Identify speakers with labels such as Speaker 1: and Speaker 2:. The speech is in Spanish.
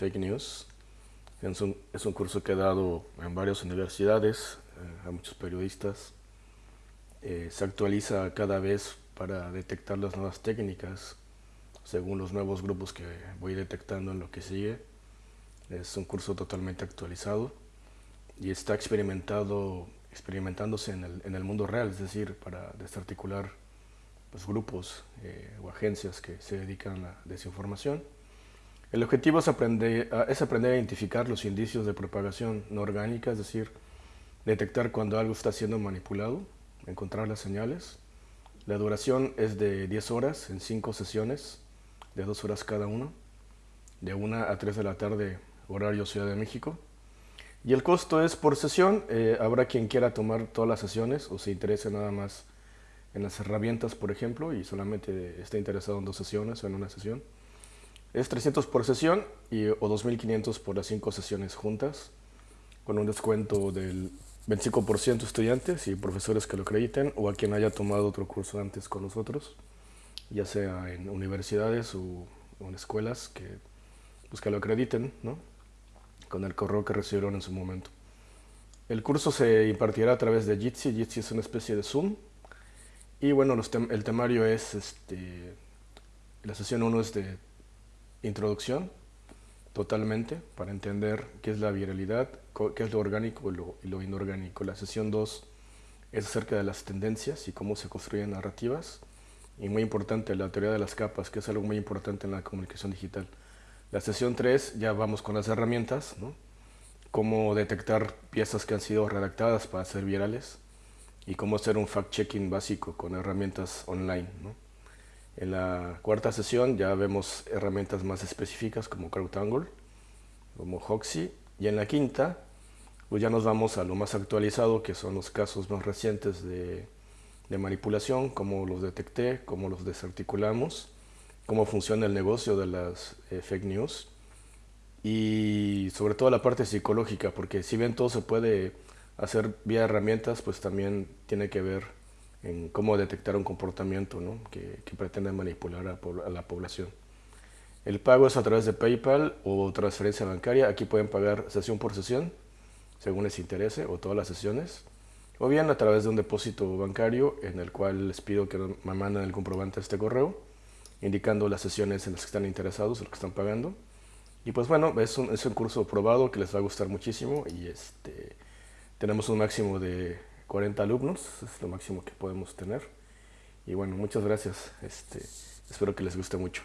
Speaker 1: fake news. Es un, es un curso que he dado en varias universidades, eh, a muchos periodistas. Eh, se actualiza cada vez para detectar las nuevas técnicas según los nuevos grupos que voy detectando en lo que sigue. Es un curso totalmente actualizado y está experimentado, experimentándose en el, en el mundo real, es decir, para desarticular pues, grupos eh, o agencias que se dedican a la desinformación. El objetivo es aprender, es aprender a identificar los indicios de propagación no orgánica, es decir, detectar cuando algo está siendo manipulado, encontrar las señales. La duración es de 10 horas en 5 sesiones, de 2 horas cada uno, de 1 a 3 de la tarde, horario Ciudad de México. Y el costo es por sesión, eh, habrá quien quiera tomar todas las sesiones o se interese nada más en las herramientas, por ejemplo, y solamente está interesado en dos sesiones o en una sesión. Es 300 por sesión y, o 2.500 por las cinco sesiones juntas, con un descuento del 25% estudiantes y profesores que lo acrediten o a quien haya tomado otro curso antes con nosotros, ya sea en universidades o, en escuelas que, pues que lo acrediten, ¿no? con el correo que recibieron en su momento. El curso se impartirá a través de Jitsi. Jitsi es una especie de Zoom. Y bueno, el temario es, este, la sesión 1 es de introducción, totalmente, para entender qué es la viralidad, qué es lo orgánico y lo, inorgánico. La sesión 2 es acerca de las tendencias y cómo se construyen narrativas. Y muy importante, la teoría de las capas, que es algo muy importante en la comunicación digital. La sesión 3 ya vamos con las herramientas, ¿no? Cómo detectar piezas que han sido redactadas para ser virales y cómo hacer un fact-checking básico con herramientas online, ¿no? En la cuarta sesión ya vemos herramientas más específicas como CrowdAngle, como Hoxie, y en la quinta pues ya nos vamos a lo más actualizado, que son los casos más recientes de, de manipulación, cómo los detecté, cómo los desarticulamos, cómo funciona el negocio de las eh, fake news y sobre todo la parte psicológica, porque si bien todo se puede hacer vía herramientas, pues también tiene que ver en cómo detectar un comportamiento ¿no? que, que, pretende manipular a, a, la población. El pago es a través de PayPal o transferencia bancaria. Aquí pueden pagar sesión por sesión, según les interese, o todas las sesiones. O bien a través de un depósito bancario en el cual les pido que me manden el comprobante a este correo indicando las sesiones en las que están interesados, en las que están pagando. Y pues bueno, es un, es un curso probado que les va a gustar muchísimo y este, tenemos un máximo de 40 alumnos, es lo máximo que podemos tener. Y bueno, muchas gracias, este, espero que les guste mucho.